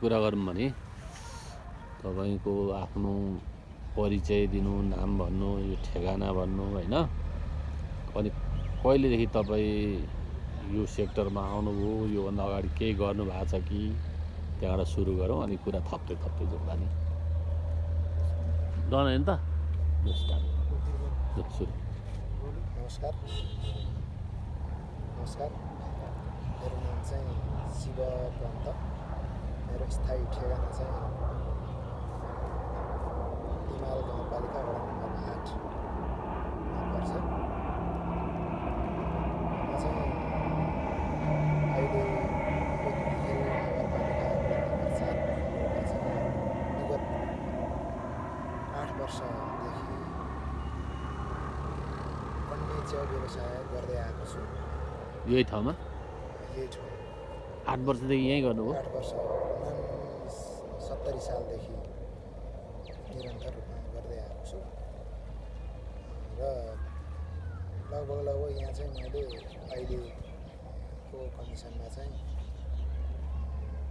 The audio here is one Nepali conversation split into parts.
कुरा गरौँ भने तपाईँको आफ्नो परिचय दिनु नाम भन्नु यो ठेगाना भन्नु होइन? अनि कहिलेदेखि तपाईँ यो सेक्टरमा आउनुभयो योभन्दा अगाडि केही गर्नु भएको छ कि? त्यहाँबाट सुरु गरौँ अनि कुरा थप्दै थप्दै जाउँला नि। डन होइन त? सुरु। नमस्कार। नमस्कार। मेरो नाम चाहिँ शिव पन्त। मेरो स्थायी ठेगाना चाहिँ हिमाल गाउँपालिका वडा नम्बर आठमा पर्छ म चाहिँ अहिले नगरपालिका चाहिँ विगत आठ वर्षदेखि अन्य च्याउ व्यवसाय गर्दै आएको छु यही ठाउँमा यही ठाउँ आठ वर्षदेखि यहीँ गर्नुभयो? आठ वर्ष सत्तरी सालदेखि निरन्तर रूपमा गर्दै आएको छु र लगभग लगभग यहाँ चाहिँ मैले अहिलेको कन्डिसनमा चाहिँ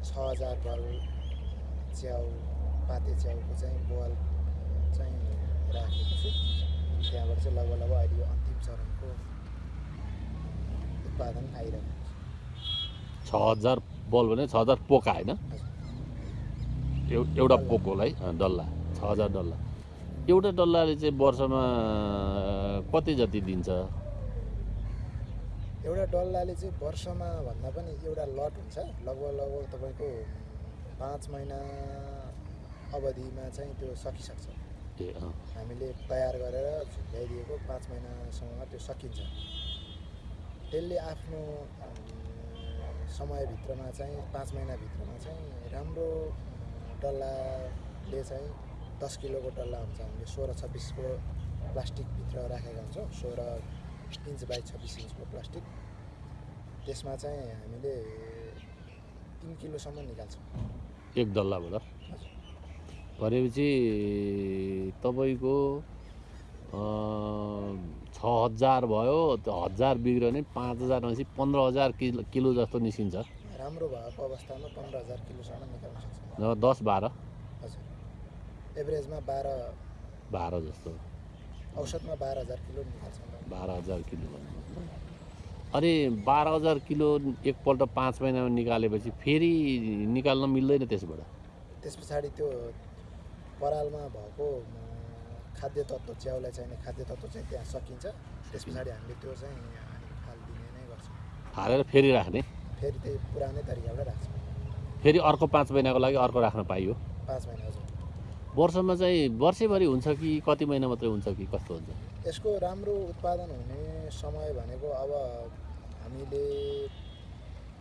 छ हजार बल च्याउ पाते च्याउको चाहिँ बोल चाहिँ राखेको छु त्यहाँबाट चाहिँ लगभग लगभग अहिले यो अन्तिम चरणको उत्पादन आइरहेको छ छ हजार बल भने छ हजार पोका होइन एउ एउटा पोकोलाई डल्ला छ हजार डल्ला। एउटा डल्लाले चाहिँ वर्षमा कति जति दिन्छ? एउटा डल्लाले चाहिँ वर्षमा भन्दा पनि एउटा लट हुन्छ। लगभग लगभग तपाईँको पाँच महिना अवधिमा चाहिँ त्यो सकिसक्छ। ए हामीले तयार गरेर झुन्ड्याइदिएको पाँच महिनासम्ममा त्यो सकिन्छ। त्यसले आफ्नो समयभित्रमा चाहिँ पाँच महिनाभित्रमा चाहिँ राम्रो डल्लाले चाहिँ दस किलोको डल्ला हुन्छ हामीले सोह्र छब्बिसको प्लास्टिकभित्र राखेका हुन्छौँ सोह्र इन्च बाई छब्बिस इन्चको प्लास्टिक। त्यसमा चाहिँ हामीले तिन किलोसम्म निकाल्छौँ। एक डल्लाबाट भनेपछि तपाईँको छ हजार भयो त्यो हजार बिग्रियो भने पाँच हजार भनेपछि पन्ध्र हजार किलो किलो जस्तो निस्किन्छ। राम्रो भएको अवस्थामा पन्ध्र हजार किलोसम्म निकाल्न सक्छौँ। दस बाह्र। हजुर। एभरेजमा बाह्र। बाह्र जस्तो। औसतमा बाह्र हजार किलो निकाल्छौँ। बाह्र हजार किलो। अनि बाह्र हजार किलो एकपल्ट पाँच महिनामा निकालेपछि फेरि निकाल्न मिल्दैन त्यसबाट? त्यस पछाडि त्यो परालमा भएको खाद्य तत्त्व च्याउलाई चाहिने खाद्य तत्त्व चाहिँ त्यहाँ सकिन्छ। त्यस पछाडि हामीले त्यो चाहिँ अनि फालिदिने नै गर्छौँ। हालेर फेरि राख्ने? फेरि त्यही पुरानै तरिकाबाट राख्छौँ। फेरि अर्को पाँच महिनाको लागि अर्को राख्न पाइयो। पाँच महिना वर्षमा चाहिँ वर्षैभरि हुन्छ कि कति महिना मात्रै हुन्छ कि कस्तो हुन्छ? यसको राम्रो उत्पादन हुने समय भनेको अब हामीले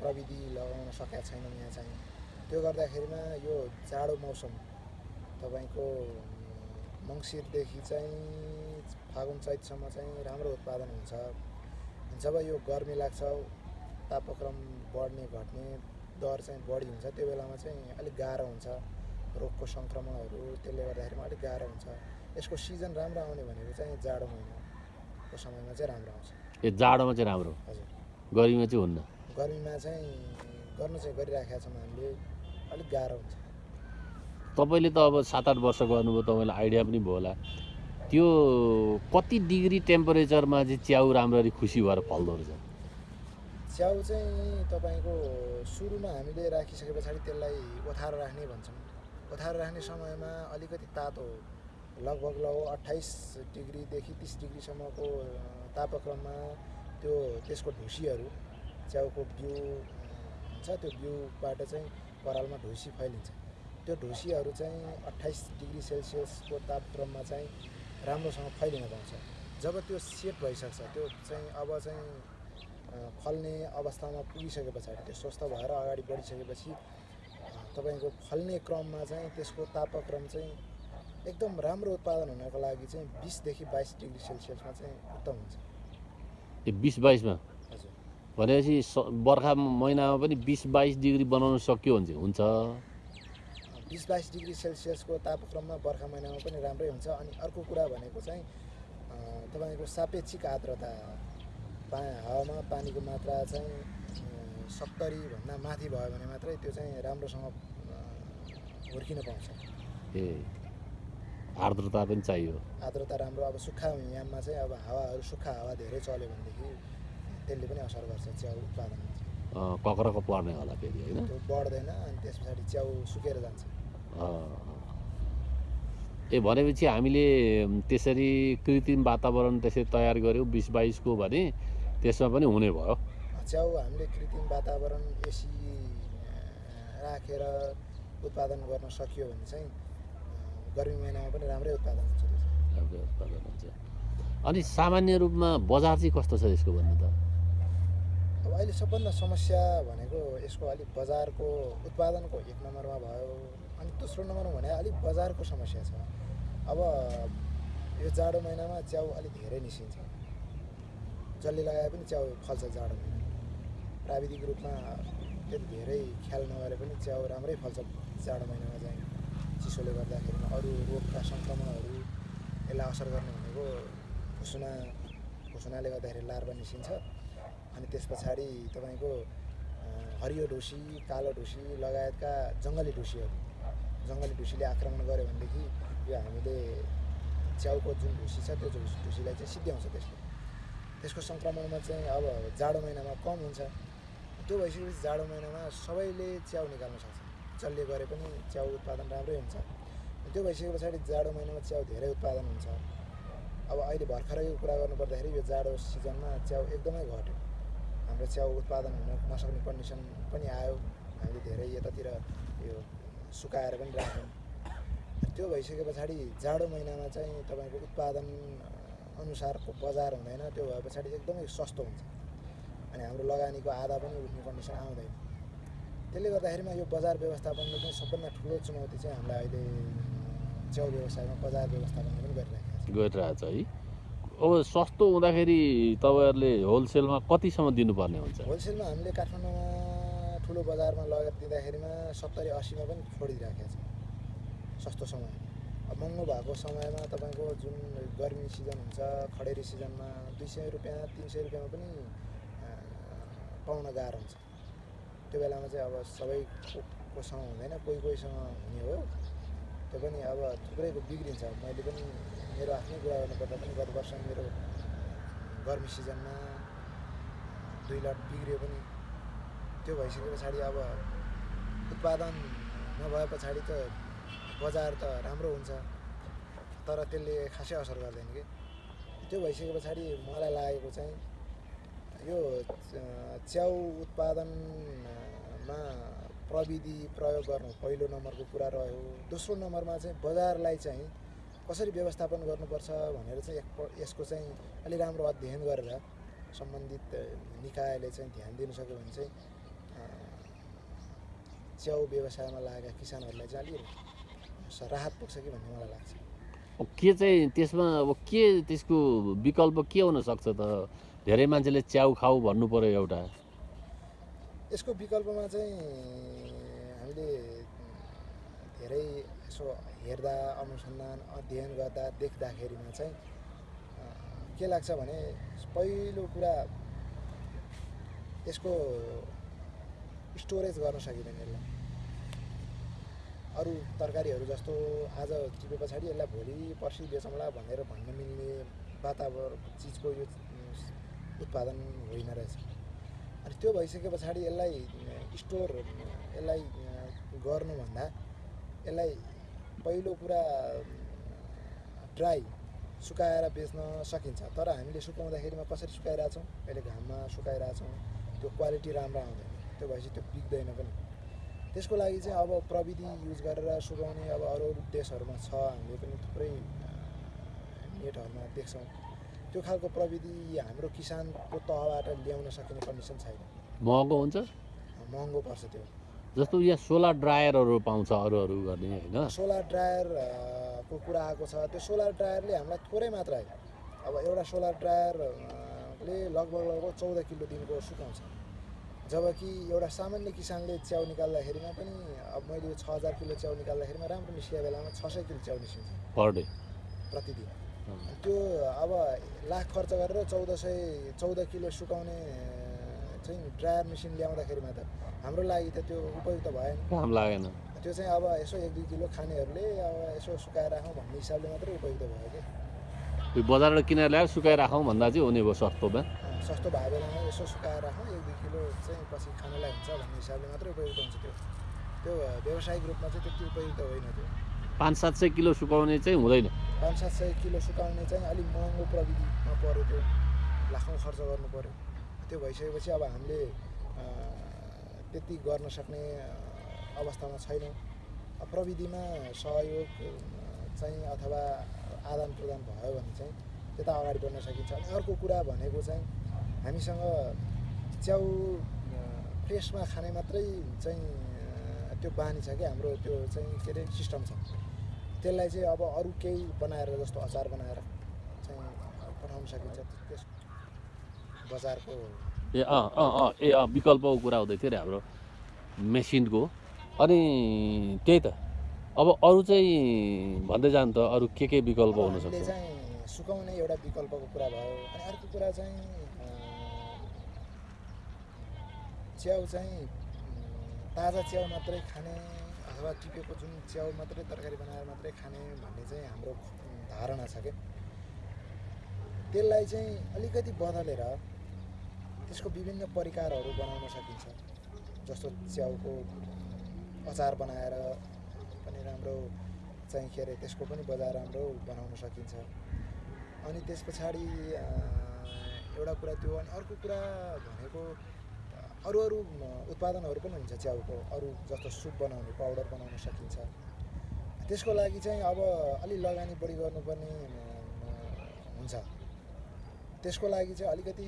प्रविधि लगाउन सकेका छैनौँ यहाँ चाहिँ। त्यो गर्दाखेरिमा यो जाडो मौसम तपाईँको मङ्सिरदेखि चाहिँ फागुन चैतसम्म चाहिँ राम्रो उत्पादन हुन्छ। जब यो गर्मी लाग्छ तापक्रम बढ्ने घट्ने दर चाहिँ बढी हुन्छ। त्यो बेलामा चाहिँ अलिक गाह्रो हुन्छ रोगको सङ्क्रमणहरू। त्यसले गर्दाखेरिमा अलिक गाह्रो हुन्छ। यसको सिजन राम्रो आउने भनेको चाहिँ जाडो महिनाको समयमा चाहिँ राम्रो आउँछ। ए जाडोमा चाहिँ राम्रो हजुर। गर्मीमा चाहिँ हुन्न। गर्मीमा चाहिँ गर्नु चाहिँ गरिराखेका छौँ हामीले। अलिक गाह्रो हुन्छ। तपाईँले त अब सात आठ वर्ष गर्नुभयो तपाईँलाई आइडिया पनि भयो होला। त्यो कति डिग्री टेम्परेचरमा चाहिँ च्याउ राम्ररी खुसी भएर फल्दो रहेछ? च्याउ चाहिँ तपाईँको सुरुमा हामीले राखिसके पछाडि त्यसलाई ओथारो राख्ने भन्छौँ। ओथारो राख्ने समयमा अलिकति तातो लगभग लगभग अट्ठाइस डिग्रीदेखि तिस डिग्रीसम्मको तापक्रममा त्यो त्यसको ढुसीहरू च्याउको बिउ हुन्छ त्यो बिउबाट चाहिँ परालमा ढुसी फैलिन्छ। त्यो ढुसीहरू चाहिँ अट्ठाइस डिग्री सेल्सियसको तापक्रममा चाहिँ राम्रोसँग फैलिन पाउँछ। जब त्यो सेट भइसक्छ त्यो चाहिँ अब चाहिँ फल्ने अवस्थामा पुगिसके पछाडि त्यो स्वस्थ भएर अगाडि बढिसकेपछि तपाईँको फल्ने क्रममा चाहिँ त्यसको तापक्रम चाहिँ एकदम राम्रो उत्पादन हुनको लागि चाहिँ बिसदेखि बाइस डिग्री सेल्सियसमा चाहिँ उत्तम हुन्छ। त्यो बिस बाइसमा? हजुर। भनेपछि स- बर्खा महिनामा पनि बिस बाइस डिग्री बनाउन सक्यो भने चाहिँ हुन्छ। बिस बाइस डिग्री सेल्सियसको तापक्रममा बर्खा महिनामा पनि राम्रै हुन्छ। अनि अर्को कुरा भनेको चाहिँ तपाईँको सापेक्षिक आर्द्रता पा हावामा पानीको मात्रा चाहिँ सत्तरीभन्दा माथि भयो भने मात्रै त्यो चाहिँ राम्रोसँग हुर्किन पाउँछ। ए आर्द्रता पनि चाहियो। आर्द्रता राम्रो अब सुक्खा याममा चाहिँ अब हावाहरू सुक्खा हावा धेरै चल्यो भनेदेखि त्यसले पनि असर गर्छ च्याउ उत्पादनमा। कक्रको पर्ने होला फेरि होइन? त्यो बढ्दैन अनि त्यस पछाडि च्याउ सुकेर जान्छ। ए भनेपछि हामीले त्यसरी कृत्रिम वातावरण त्यसरी तयार गऱ्यौँ बिस बाइसको भने त्यसमा पनि हुने भयो। च्याउ हामीले कृत्रिम वातावरण एसी राखेर उत्पादन गर्न सकियो भने चाहिँ गर्मी महिनामा पनि राम्रै उत्पादन हुन्छ त्यो चाहिँ। राम्रो उत्पादन हुन्छ। अनि सामान्य रूपमा बजार चाहिँ कस्तो छ यसको भन्नु त? अब अहिले सबभन्दा समस्या भनेको यसको अलिक बजारको उत्पादनको एक नम्बरमा भयो। अनि दोस्रो नम्बरमा भने अलिक बजारको समस्या छ। अब यो जाडो महिनामा च्याउ अलिक धेरै निस्किन्छ। जसले लगाए पनि च्याउ फल्छ जाडो प्राविधिक रूपमा त्यति धेरै ख्याल नगरे पनि च्याउ राम्रै फल्छ जाडो महिनामा चाहिँ। चिसोले गर्दाखेरि अरू रोगका सङ्क्रमणहरू यसलाई असर गर्ने भनेको भुसुना भुसुनाले गर्दाखेरि लार्वा निस्किन्छ। अनि त्यस पछाडि तपाईँको हरियो ढुसी कालो ढुसी लगायतका जङ्गली ढुसीहरू। जङ्गली ढुसीले आक्रमण गर्यो भनेदेखि यो हामीले च्याउको जुन ढुसी छ त्यो ढुसी ढुसीलाई चाहिँ सिद्ध्याउँछ त्यसले। त्यसको सङ्क्रमणमा चाहिँ अब जाडो महिनामा कम हुन्छ। त्यो भइसकेपछि जाडो महिनामा सबैले च्याउ निकाल्न सक्छ। जसले गरे पनि च्याउ उत्पादन राम्रै हुन्छ। त्यो भइसके पछाडि जाडो महिनामा च्याउ धेरै उत्पादन हुन्छ। अब अहिले भर्खरैको कुरा गर्नुपर्दाखेरि यो जाडो सिजनमा च्याउ एकदमै घट्यो। हाम्रो च्याउ उत्पादन हुन नसक्ने कन्डिसन पनि आयो। हामीले धेरै यतातिर यो सुकाएर पनि राख्यौँ। त्यो भइसके पछाडि जाडो महिनामा चाहिँ तपाईँको उत्पादन अनुसारको बजार हुँदैन त्यो भए पछाडि एकदमै सस्तो हुन्छ। अनि हाम्रो लगानीको आधा पनि उठ्ने कन्डिसन आउँदैन। त्यसले गर्दाखेरिमा यो बजार व्यवस्थापनको चाहिँ सबभन्दा ठुलो चुनौती चाहिँ हामीलाई अहिले च्याउ व्यवसायमा बजार व्यवस्थापनले पनि गरिरहेको छ। गरिरहेछ है। अब सस्तो हुँदाखेरि तपाईँहरूले होलसेलमा कतिसम्म दिनुपर्ने हुन्छ? होलसेलमा हामीले काठमाडौँमा ठुलो बजारमा लगेर दिँदाखेरिमा सत्तरी असीमा पनि छोडिदिइराखेको छ। सस्तो समय महँगो भएको समयमा तपाईँको जुन गर्मी सिजन हुन्छ खडेरी सिजनमा दुई सय रुपियाँ तिन सय रुपियाँमा पनि पाउन गाह्रो हुन्छ। त्यो बेलामा चाहिँ अब सबैकोसँग हुँदैन कोही कोहीसँग हुने हो। त्यो पनि अब थुप्रैको बिग्रिन्छ। मैले पनि मेरो आफ्नै कुरा गर्नुपर्दा पनि गत वर्ष मेरो गर्मी सिजनमा दुई लट बिग्रियो पनि। त्यो भइसके पछाडि अब उत्पादन नभए पछाडि त बजार त राम्रो हुन्छ तर त्यसले खासै असर गर्दैन कि। त्यो भइसके पछाडि मलाई लागेको चाहिँ यो च्याउ उत्पादनमा प्रविधि प्रयोग गर्नु पहिलो नम्बरको कुरा रह्यो। दोस्रो नम्बरमा चाहिँ बजारलाई चाहिँ कसरी व्यवस्थापन गर्नुपर्छ भनेर चाहिँ यसको चाहिँ अलि राम्रो अध्ययन गरेर सम्बन्धित निकायले चाहिँ ध्यान दिनु सक्यो भने चाहिँ च्याउ व्यवसायमा लागेका किसानहरूलाई चाहिँ अलिक स- राहत पुग्छ कि भन्ने मलाई लाग्छ। के चाहिँ त्यसमा अब के त्यसको विकल्प के हुनसक्छ त? धेरै मान्छेले च्याउ खाऊ भन्नु पऱ्यो एउटा। यसको विकल्पमा चाहिँ हामीले धेरै यसो हेर्दा अनुसन्धान अध्ययन गर्दा देख्दाखेरिमा चाहिँ के लाग्छ भने पहिलो कुरा यसको स्टोरेज गर्न सकिँदैन यसलाई। अरू तरकारीहरू जस्तो आज टिपे पछाडि यसलाई भोलि पर्सि बेचौँला भनेर भन्न मिल्ने वातावरण चिजको यो उत्पादन होइन रहेछ। अनि त्यो भइसके पछाडि यसलाई स्टोर यसलाई गर्नुभन्दा यसलाई पहिलो कुरा ड्राई सुकाएर बेच्न सकिन्छ। तर हामीले सुकाउँदाखेरिमा कसरी सुकाइरहेछौँ? अहिले घाममा सुकाइरहेछौँ। त्यो क्वालिटी राम्रो आउँदैन। त्यो भएपछि त्यो बिग्दैन पनि। त्यसको लागि चाहिँ अब प्रविधि युज गरेर सुकाउने अब अरू अरू देशहरूमा छ हामीले पनि थुप्रै नेटहरूमा देख्छौँ। त्यो खालको प्रविधि हाम्रो किसानको तहबाट ल्याउन सकिने कन्डिसन छैन। महँगो हुन्छ? महँगो पर्छ त्यो। जस्तो यहाँ सोलर ड्रायरहरू पाउँछ अरू अरू गर्ने होइन? सोलर ड्रायर अ, को कुरा आएको छ त्यो सोलर ड्रायरले हामीलाई थोरै मात्रै अब एउटा सोलर ड्रायर अ, ले लगभग लगभग चौध किलो दिनको सुकाउँछ। जबकि एउटा सामान्य किसानले च्याउ निकाल्दाखेरिमा पनि अब मैले यो छ हजार किलो च्याउ निकाल्दाखेरिमा राम्रो निस्किएको बेलामा छ सय किलो च्याउ निस्किन्छ। Per day. प्रतिदिन। त्यो अब लाख खर्च गरेर चौध सय चौध किलो सुकाउने चाहिँ ड्रायर मेसिन ल्याउँदाखेरिमा त हाम्रो लागि त त्यो उपयुक्त भएन। काम लागेन। त्यो चाहिँ अब यसो एक दुई किलो खानेहरूले अब यसो सुकाएर राखौँ भन्ने हिसाबले मात्रै उपयुक्त भयो कि? बजारबाट किनेर ल्याएर सुकाएर राखौँ भन्दा चाहिँ हुने भयो सस्तोमा सस्तो भएको बेलामा यसो सुकाएर राखौँ एक दुई किलो चाहिँ पछि खानलाई हुन्छ भन्ने हिसाबले मात्रै उपयुक्त हुन्छ त्यो त्यो व्यावसायिक रूपमा चाहिँ त्यति उपयुक्त होइन त्यो पाँच सात सय किलो सुकाउने चाहिँ हुँदैन पाँच सात सय किलो सुकाउने चाहिँ अलिक महँगो प्रविधिमा पऱ्यो त्यो लाखौँ खर्च गर्नु पऱ्यो त्यो भइसकेपछि अब हामीले त्यति गर्न सक्ने अवस्थामा छैनौँ प्रविधिमा सहयोग चाहिँ अथवा आदान प्रदान भयो भने चाहिँ त्यता अगाडि बढ्न सकिन्छ अनि अर्को कुरा भनेको चाहिँ हामीसँग च्याउ अँ, फ्रेसमा खाने मात्रै चाहिँ त्यो बानी छ कि हाम्रो त्यो चाहिँ के अरे सिस्टम छ। त्यसलाई चाहिँ अब अरू केही बनाएर जस्तो अचार बनाएर चाहिँ पठाउन सकिन्छ। त्यस बजारको ए अँ अँ अँ ए अँ विकल्पको कुरा हुँदै थियो अरे हाम्रो मेसिनको। अनि त्यही त। अब अरू चाहिँ भन्दै जानु त अरू के के विकल्प हुनसक्छ चाहिँ सुकाउने एउटा विकल्पको कुरा भयो। अनि अर्को कुरा चाहिँ च्याउ चाहिँ ताजा च्याउ मात्रै खाने अथवा टिपेको जुन च्याउ मात्रै तरकारी बनाएर मात्रै खाने भन्ने चाहिँ हाम्रो धारणा छ क्या त्यसलाई चाहिँ अलिकति बदलेर त्यसको विभिन्न परिकारहरू बनाउन सकिन्छ। जस्तो च्याउको अचार बनाएर पनि राम्रो चाहिँ के अरे त्यसको पनि बजार राम्रो बनाउन सकिन्छ। अनि त्यस पछाडि एउटा कुरा त्यो अनि अर्को कुरा भनेको अरू अरू उत्पादनहरू पनि हुन्छ च्याउको अरू जस्तो सुप बनाउने पाउडर बनाउन सकिन्छ। त्यसको लागि चाहिँ अब अलि लगानी बढी गर्नुपर्ने हुन्छ। त्यसको लागि चाहिँ अलिकति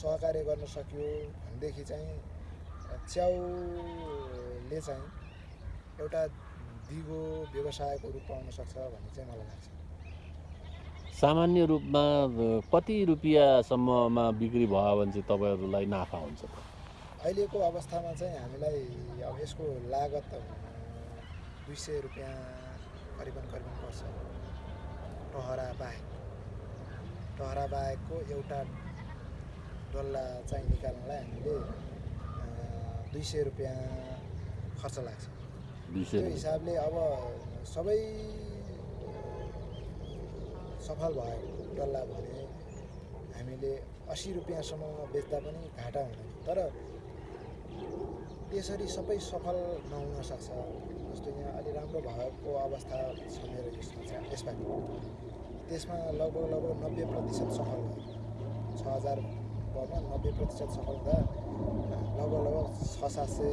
सहकार्य गर्न सकियो भनेदेखि चाहिँ च्याउले चाहिँ एउटा दिगो व्यवसायको रूप पाउन सक्छ भन्ने चाहिँ मलाई लाग्छ। सामान्य रूपमा कति रुपियाँसम्ममा बिक्री भयो भने चाहिँ तपाईँहरूलाई नाफा हुन्छ? अहिलेको अवस्थामा चाहिँ हामीलाई अब यसको लागत दुई सय रुपियाँ करिबन करिबन पर्छ। टहरा बाहेक। टहरा बाहेकको एउटा डल्ला चाहिँ निकाल्नलाई हामीले दुई सय रुपियाँ खर्च लाग्छ। त्यो हिसाबले अब सबै सफल भयो डल्ला भने हामीले असी रुपियाँसम्ममा बेच्दा पनि घाटा हुँदैन। तर त्यसरी सबै सफल नहुन सक्छ। जस्तो यहाँ अलि राम्रो भएको अवस्था छ मेरो यसमा चाहिँ यसपालि त्यसमा लगभग लगभग नब्बे प्रतिशत सफल भयो। छ हजार भरमा नब्बे प्रतिशत सफल हुँदा लगभग लगभग छ सात सय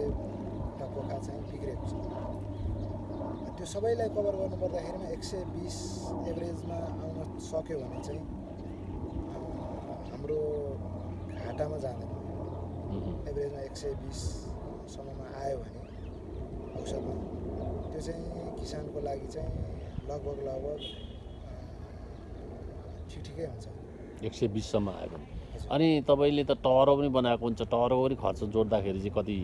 टक्कोका चाहिँ बिग्रेको छ। त्यो सबैलाई कभर गर्नु पर्दाखेरिमा एक सय बिस एभरेजमा सक्यो भने चाहिँ हाम्रो घाटामा जाँदैन। एभरेजमा एक सय बिससम्ममा आयो भने औसतमा त्यो चाहिँ किसानको लागि चाहिँ लगभग लगभग ठिक ठिकै हुन्छ। एक सय बिससम्म आयो भने। अनि तपाईँले त टहरो पनि बनाएको हुन्छ। टहरोको पनि खर्च जोड्दाखेरि चाहिँ कति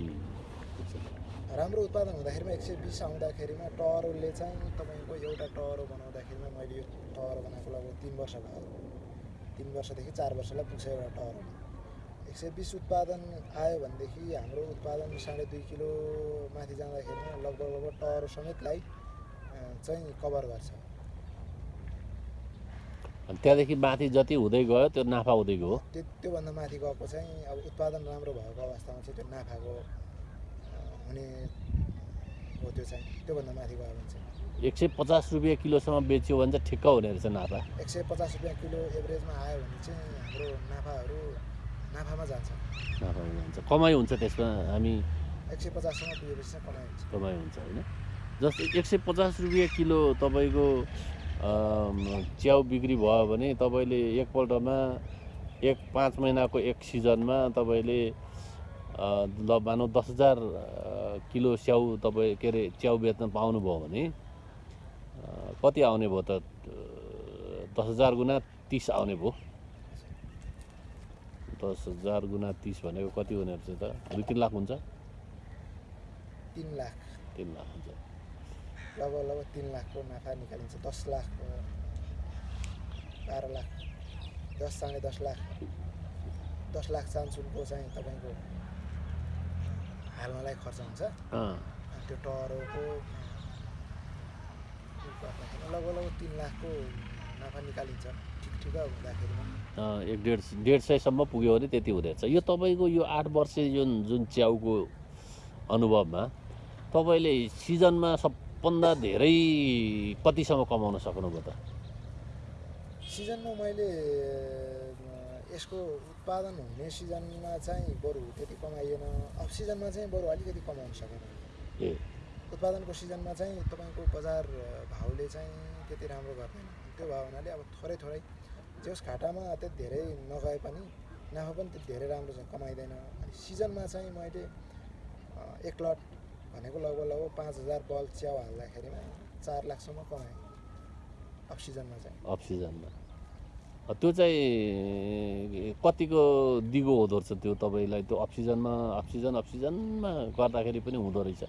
राम्रो उत्पादन हुँदाखेरिमा एक सय बिस आउँदाखेरिमा टहरोले चाहिँ तपाईँको एउटा टहरो बनाउँदाखेरिमा मैले यो टहरो बनाएको लगभग तिन वर्ष भयो। तिन वर्षदेखि चार वर्षलाई पुग्छ एउटा टहरो एक सय बिस उत्पादन आयो भनेदेखि हाम्रो उत्पादन साढे दुई किलो माथि जाँदाखेरिमा लगभग लगभग टहरो समेतलाई चाहिँ कभर गर्छ। त्यहाँदेखि माथि जति हुँदै गयो त्यो नाफा हुँदै गयो? त्यो त्योभन्दा माथि गएको चाहिँ अब उत्पादन राम्रो भएको अवस्थामा चाहिँ त्यो नाफाको हुने हो त्यो चाहिँ त्योभन्दा माथि गयो भने चाहिँ एक सय पचास रुपियाँ किलोसम्म बेच्यो भने चाहिँ ठिक्क हुने रहेछ नाफा। एक सय पचास रुपियाँ किलो एभरेजमा आयो भने चाहिँ हाम्रो नाफाहरू नाफामा जान्छ। नाफा हुन्छ कमाइ हुन्छ त्यसमा हामी एक सय पचाससम्म पुगेपछि चाहिँ कमाइ हुन्छ। कमाइ हुन्छ होइन? जस्तै एक सय पचास रुपियाँ किलो तपाईँको च्याउ बिक्री भयो भने तपाईँले एकपल्टमा एक पाँच महिनाको एक सिजनमा तपाईँले ल मानौँ दस हजार किलो स्याउ तपाईँ के अरे च्याउ बेच्न पाउनुभयो भने कति आउने भयो त दस हजार गुणा तिस आउने भयो। दस हजार गुणा तिस भनेको कति हुने रहेछ त? दुई तिन लाख हुन्छ? तिन लाख। तिन लाख हुन्छ। लगभग लगभग तिन लाखको नाफा निकालिन्छ। दस लाख बाह्र लाख। दस साढे दस लाख। दस लाख चान्सुनको चाहिँ तपाईँको हाल्नलाई खर्च हुन्छ। त्यो गर्दाखेरि लगभग लगभग तिन लाखको नाफा निकालिन्छ। ठिक ठिक हुँदाखेरिमा अँ, एक डेढ डेढ सयसम्म पुग्यो भने त्यति हुँदैछ यो तपाईँको यो आठ वर्ष जुन जुन च्याउको अनुभवमा तपाईँले सिजनमा सबभन्दा धेरै कतिसम्म कमाउन सक्नुभयो त? सिजनमा मैले यसको उत्पादन हुने सिजनमा चाहिँ बरु त्यति कमाइएन। अफ सिजनमा चाहिँ बरु अलिकति कमाउन सकेन। उत्पादनको सिजनमा चाहिँ तपाईँको बजार भाउले चाहिँ त्यति राम्रो गर्दैन। त्यो भयो हुनाले अब थोरै थोरै जस घाटामा त्यति धेरै नगए पनि नाफा पनि त्यति धेरै राम्रो चाहिँ कमाइँदैन। अनि सिजनमा चाहिँ मैले एक लट भनेको लगभग लगभग पाँच हजार बल च्याउ हाल्दाखेरिमा चार लाखसम्म कमाएँ। अफ सिजनमा चाहिँ। अफ सिजनमा। त्यो चाहिँ कतिको दिगो हुँदो रहेछ त्यो तपाईँलाई? त्यो अफ सिजनमा अफ सिजन अफ सिजनमा गर्दाखेरि पनि हुँदो रहेछ।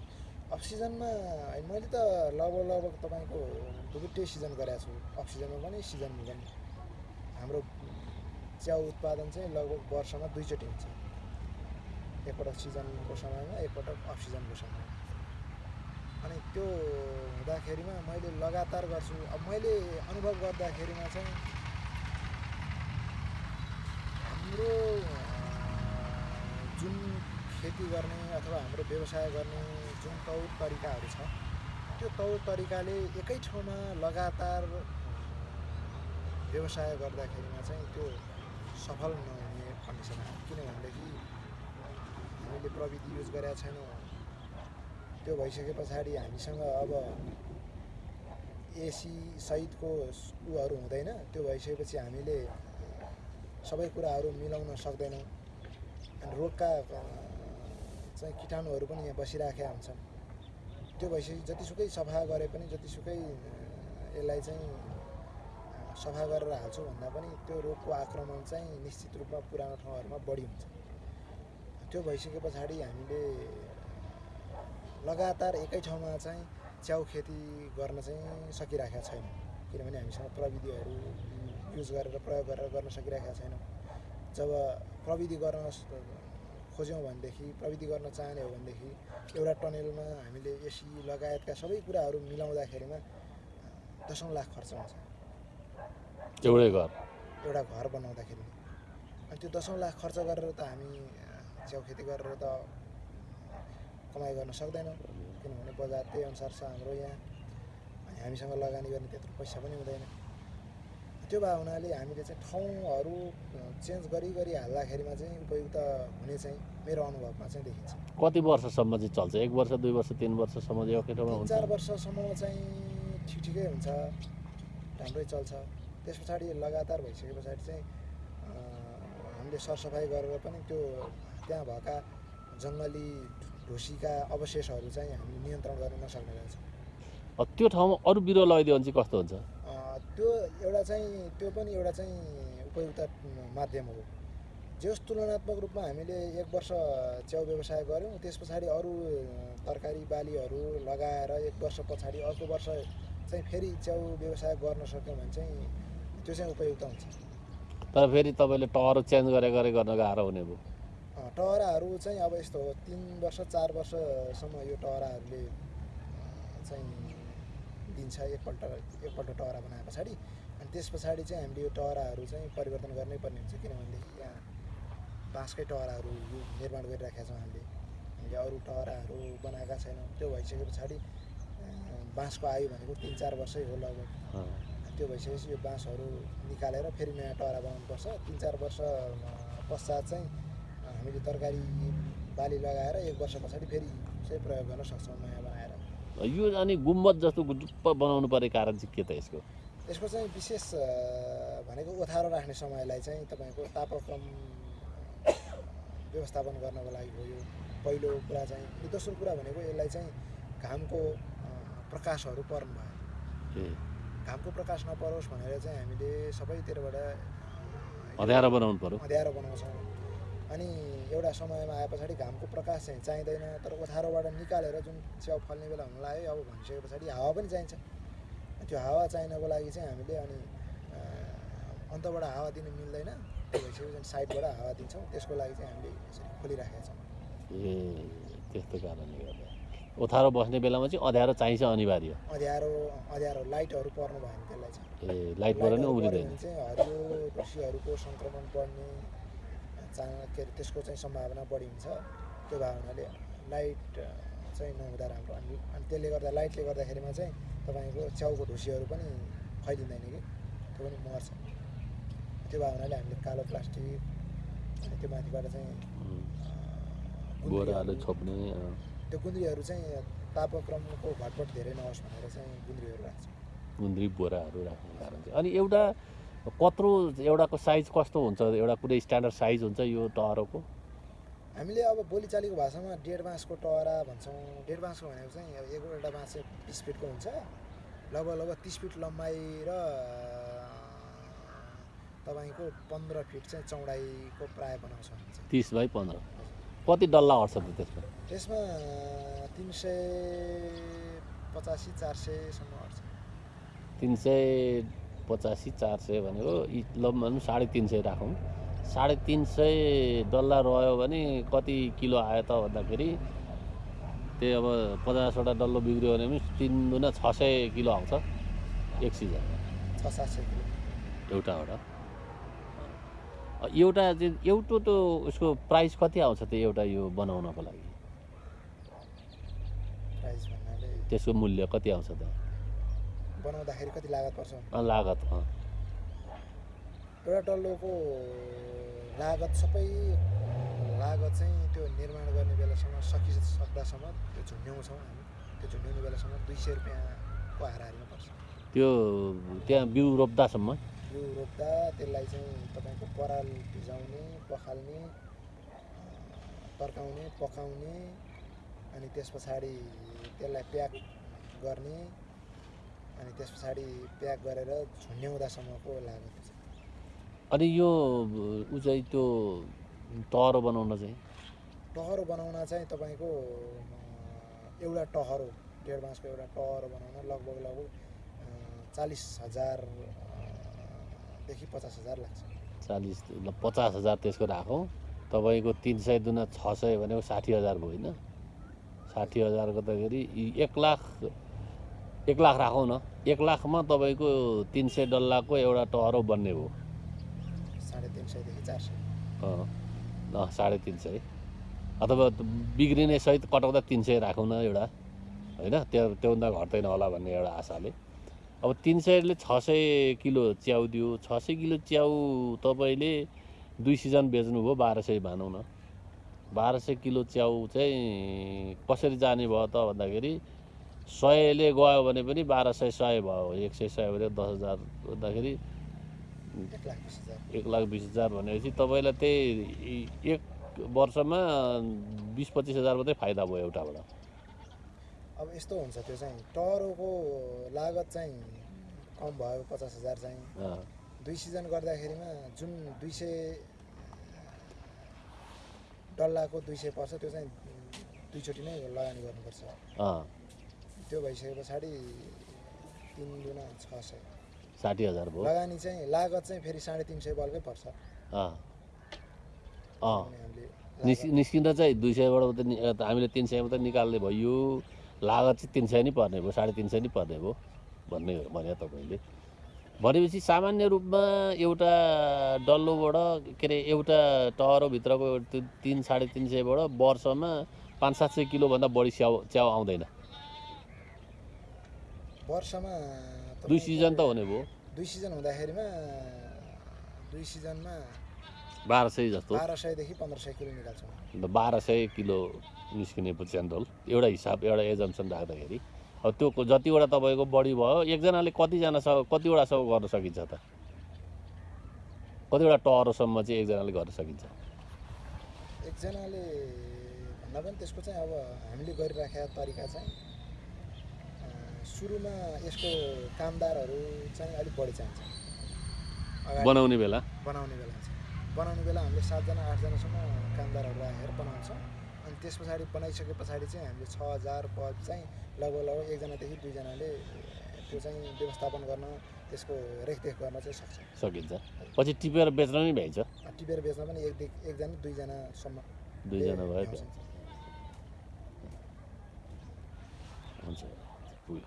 अफ सिजनमा होइन, मैले त लगभग लगभग तपाईँको दुईवटै सिजन गरेको छु। अफ सिजनमा पनि सिजनमा पनि। हाम्रो च्याउ उत्पादन चाहिँ लगभग वर्षमा दुईचोटि हुन्छ। एकपटक सिजनको समयमा एकपटक अफ सिजनको समयमा। अनि त्यो हुँदाखेरिमा मैले लगातार गर्छु। अब मैले अनुभव गर्दाखेरिमा चाहिँ हाम्रो जुन खेती गर्ने अथवा हाम्रो व्यवसाय गर्ने जुन तौर तरिकाहरू छ त्यो तौर तरिकाले एकै ठाउँमा लगातार व्यवसाय गर्दाखेरिमा चाहिँ त्यो सफल नहुने कन्डिसन आयो किनभनेदेखि हामीले प्रविधि युज गरेका छैनौँ। त्यो भइसके पछाडि हामीसँग अब एसी सहितको उहरू हुँदैन। त्यो भइसकेपछि हामीले सबै कुराहरू मिलाउन सक्दैनौँ। अनि रोगका चाहिँ किटाणुहरू पनि यहाँ बसिराखेका हुन्छन्। त्यो भइसकेपछि जतिसुकै सफा गरे पनि जतिसुकै यसलाई चाहिँ सफा गरेर हाल्छु भन्दा पनि त्यो रोगको आक्रमण चाहिँ निश्चित रूपमा पुरानो ठाउँहरूमा बढी हुन्छ। त्यो भइसके पछाडि हामीले लगातार एकै ठाउँमा चाहिँ च्याउ खेती गर्न चाहिँ सकिराखेका छैनौँ। किनभने हामीसँग प्रविधिहरू युज गरेर प्रयोग गरेर गर्न सकिरहेका छैनौँ। जब प्रविधि गर्न खोज्यौँ भनेदेखि प्रविधि गर्न चाहने हो भनेदेखि एउटा टनेलमा हामीले एसी लगायतका सबै कुराहरू मिलाउँदाखेरिमा दसौँ लाख खर्च हुन्छ। एउटै घर? एउटा घर बनाउँदाखेरि अनि त्यो दसौँ लाख खर्च गरेर त हामी च्याउ खेती गरेर त कमाइ गर्न सक्दैनौँ। किनभने बजार त्यही अनुसार छ हाम्रो यहाँ। अनि हामीसँग लगानी गर्ने त्यत्रो पैसा पनि हुँदैन। त्यो भए हुनाले हामीले चाहिँ ठाउँहरू चेन्ज गरी गरी हाल्दाखेरिमा चाहिँ उपयुक्त हुने चाहिँ मेरो अनुभवमा चाहिँ देखिन्छ। कति वर्षसम्म चाहिँ चल्छ? एक वर्ष दुई वर्ष तिन वर्षसम्म चाहिँ एकै ठाउँमा चार वर्षसम्म चाहिँ ठिक ठिकै हुन्छ। राम्रै चल्छ। त्यस पछाडि लगातार भइसके पछाडि चाहिँ हामीले सरसफाइ गरेर पनि त्यो त्यहाँ भएका जङ्गली ढुसीका अवशेषहरू चाहिँ हामीले नियन्त्रण गर्न नसक्ने रहेछ। त्यो ठाउँमा अरू बिरुवा लगाइदियो भने चाहिँ कस्तो हुन्छ? त्यो एउटा चाहिँ त्यो पनि एउटा चाहिँ उपयुक्त माध्यम हो। जस तुलनात्मक रूपमा हामीले एक वर्ष च्याउ व्यवसाय गऱ्यौँ त्यस पछाडि अरू तरकारी बालीहरू लगाएर एक वर्ष पछाडि अर्को वर्ष चाहिँ फेरि च्याउ व्यवसाय गर्न सक्यौँ भने चाहिँ त्यो चाहिँ उपयुक्त हुन्छ। तर फेरि तपाईँले टहरो चेन्ज गरे गरे गर्न गाह्रो हुने भयो। टहराहरू चाहिँ अब यस्तो हो तिन वर्ष चार वर्षसम्म यो टहराहरूले चाहिँ दिन्छ एकपल्ट एकपल्ट टहरा बनाए पछाडि। अनि त्यस पछाडि चाहिँ हामीले यो टहराहरू चाहिँ परिवर्तन गर्नै पर्ने हुन्छ किनभनेदेखि यहाँ बाँसकै टहराहरू यो निर्माण गरिराखेका छौँ हामीले। हामीले अरू टहराहरू बनाएका छैनौँ त्यो भइसके पछाडि बाँसको आयु भनेको तिन चार वर्षै हो लगभग। त्यो भइसकेपछि यो बाँसहरू निकालेर फेरि नयाँ टहरा बनाउनुपर्छ। तिन चार वर्ष पश्चात चाहिँ हामीले तरकारी बाली लगाएर एक वर्ष पछाडि फेरि चाहिँ प्रयोग गर्न सक्छौँ। यो अनि गुम्बद जस्तो गुजुप्प बनाउनु पर्ने कारण चाहिँ के त यसको? यसको चाहिँ विशेष भनेको ओथारो राख्ने समयलाई चाहिँ तपाईँको तापक्रम व्यवस्थापन गर्नको लागि हो यो पहिलो कुरा चाहिँ। अनि दोस्रो कुरा भनेको यसलाई चाहिँ घामको प्रकाशहरू पर्नु भयो। घामको प्रकाश नपरोस् भनेर चाहिँ हामीले सबैतिरबाट अँध्यारो बनाउनु पर्यो। अँध्यारो बनाउँछौँ। अनि एउटा समयमा आए पछाडि घामको प्रकाश चाहिँ चाहिँदैन तर ओथारोबाट निकालेर जुन च्याउ फल्ने बेला हुन लाग्यो अब भनिसके पछाडि हावा पनि चाहिन्छ। त्यो हावा चाहिनको लागि चाहिँ हामीले अनि अन्तबाट हावा दिनु मिल्दैन। त्यो भइसकेपछि साइडबाट हावा दिन्छौँ। त्यसको लागि चाहिँ हामीले यसरी खोलिराखेका छौँ। ए त्यस्तो कारणले गर्दा। ओथारो बस्ने बेलामा चाहिँ अँध्यारो चाहिन्छ अनिवार्य। अँध्यारो अँध्यारो लाइटहरू पर्नु भयो भने त्यसलाई चाहिँ। ए लाइट पऱ्यो भने लाइटहरू उम्रिँदैन भने चाहिँ हरियो ढुसीहरूको सङ्क्रमण बढ्ने चा के अरे त्यसको चाहिँ सम्भावना बढी हुन्छ त्यो भएको हुनाले लाइट चाहिँ नहुँदा राम्रो। अनि अनि त्यसले गर्दा लाइटले गर्दाखेरिमा चाहिँ तपाईँको च्याउको ढुसीहरू पनि फैलिँदैन कि? त्यो पनि मर्छ। त्यो भएको हुनाले हामीले कालो प्लास्टिक अनि त्यो माथिबाट चाहिँ त्यो गुन्द्रीहरू चाहिँ तापक्रमको घटबड धेरै नहोस् भनेर चाहिँ गुन्द्रीहरू राख्छ। गुन्द्री बोराहरू राख्ने कारण चाहिँ। अनि एउटा कत्रो एउटाको साइज कस्तो हुन्छ? एउटा कुनै स्ट्यान्डर्ड साइज हुन्छ यो टहरोको हामीले अब बोलीचालीको भाषामा डेढ बाँसको टहरा भन्छौँ। डेढ बाँसको भनेको चाहिँ अब एक एउटा बाँस चाहिँ तिस फिटको हुन्छ। लगभग लगभग तिस फिट लम्बाइ र तपाईँको पन्ध्र फिट चाहिँ चौडाइको प्राय बनाउँछौँ तिस बाई पन्ध्र। कति डल्ला अट्छ त त्यसमा? त्यसमा तिन सय पचासी चार सयसम्म अट्छ तिन सय पचासी चार सय भनेको ल भनौँ साढे तिन सय राखौँ। साढे तिन सय डल्ला रह्यो भने कति किलो आयो त भन्दाखेरि त्यही अब पचासवटा डल्लो बिग्रियो भने पनि तिन दुना छ सय किलो आउँछ एक सिजनमा। छ सात सय किलो। एउटाबाट। एउटा चाहिँ एउटा त उसको प्राइस कति आउँछ त एउटा यो बनाउनको लागि? प्राइस भन्नाले त्यसको मूल्य कति आउँछ त? बनाउँदाखेरि कति लागत पर्छ? लागत एउटा डल्लोको लागत सबै लागत चाहिँ त्यो निर्माण गर्ने बेलासम्म सकि सक्दासम्म त्यो झुन्ड्याउँछौँ हामी। त्यो झुन्ड्याउने बेलासम्म दुई सय रुपियाँको हाराहारीमा पर्छ। त्यो त्यहाँ बिउ रोप्दासम्म? यो रोप्दा त्यसलाई चाहिँ तपाईँको पराल भिजाउने पखाल्ने तर्काउने पकाउने अनि त्यस पछाडि त्यसलाई प्याक गर्ने अनि त्यस पछाडि प्याक गरेर झुन्ड्याउँदासम्मको लागत अनि यो ऊ चाहिँ त्यो टहरो बनाउन चाहिँ? टहरो बनाउन चाहिँ तपाईँको एउटा टहरो डेढ बाँसको एउटा टहरो बनाउन लगभग लगभग चालिस हजारदेखि पचास हजार लाग्छ। चालिस ल पचास हजार त्यसको राखौँ। तपाईँको तिन सय दुना छ सय भनेको साठी हजार भयो होइन? साठी हजार गर्दाखेरि एक लाख एक लाख राखौँ न। एक लाखमा तपाईँको तिन सय डल्लाको एउटा टहरो बन्ने भयो। साढे तिन सयदेखि चार सय। साढे तिन सय। अथवा बिग्रिने सहित कटाउँदा तिन सय राखौँ न एउटा होइन? त्यो त्योभन्दा घट्दैन होला भन्ने एउटा आशाले। अब तिन सयले छ सय किलो च्याउ दियो। छ सय किलो च्याउ तपाईँले दुई सिजन बेच्नुभयो बाह्र सय भनौँ न। बाह्र सय किलो च्याउ चाहिँ कसरी जाने भयो त भन्दाखेरि सयले गयो भने पनि बाह्र सय सय भयो। एक सय सय भने दस हजार भन्दाखेरि एक लाख बिस हजार भनेपछि तपाईँलाई त्यही एक वर्षमा बिस पच्चिस हजार मात्रै फाइदा भयो एउटाबाट। अब यस्तो हुन्छ त्यो चाहिँ टहरोको लागत चाहिँ कम भयो पचास हजार चाहिँ। दुई सिजन गर्दाखेरिमा जुन दुई सय डल्लाको दुई सय पर्छ त्यो चाहिँ दुईचोटि नै लगानी गर्नुपर्छ। त्यो भइसके पछाडि तिन दुना छ सय। साठी हजार भयो। लगानी चाहिँ लागत चाहिँ फेरि साढे तिन सय बल्कै पर्छ। निस्किँदा चाहिँ दुई सयबाट अ, हामीले तिन सय मात्रै निकाल्ने भयो। लागत चाहिँ तिन सय नै पर्ने भयो साढे तिन सय नै पर्ने भयो भन्ने भने तपाईँले। भनेपछि सामान्य रूपमा एउटा डल्लोबाट के अरे एउटा टहरोभित्रको तिन साढे तिन सयबाट वर्षमा पाँच सात सय किलोभन्दा बढी च्याउ च्याउ आउँदैन। वर्षमा दुई सिजन त हुने भयो। दुई सिजन हुँदाखेरिमा दुई सिजनमा बाह्र सय जस्तो। बाह्र सयदेखि पन्ध्र सय किलो निकाल्छौँ अन्त बाह्र सय किलो निस्किने च्यान्डोल एउटा हिसाब एउटा एजम्सन राख्दाखेरि। अब त्यो जतिवटा तपाईँको बढी भयो एकजनाले कतिजनासँग कतिवटासम्म गर्न सकिन्छ त? कतिवटा टहरोसम्म चाहिँ एकजनाले गर्न सकिन्छ? एकजनाले भन्दा पनि त्यसको चाहिँ अब हामीले गरिराखेका तरिका चाहिँ सुरुमा यसको कामदारहरू चाहिँ अलिक बढी चाहिन्छ बनाउने बेला? बनाउने बेला चाहिँ बनाउने बेला हामीले सातजना आठजनासम्म कामदारहरू राखेर बनाउँछौँ। अनि त्यस पछाडि बनाइसके पछाडि चाहिँ हामीले छ हजार पद चाहिँ लगभग लगभग एकजनादेखि दुईजनाले त्यो चाहिँ व्यवस्थापन गर्न त्यसको रेखदेख गर्न चाहिँ सक्छ। सकिन्छ। पछि टिपेर बेच्न पनि भ्याइन्छ। टिपेर बेच्न पनि एक एकजना दुईजनासम्म दुईजना भयो। पुग्यो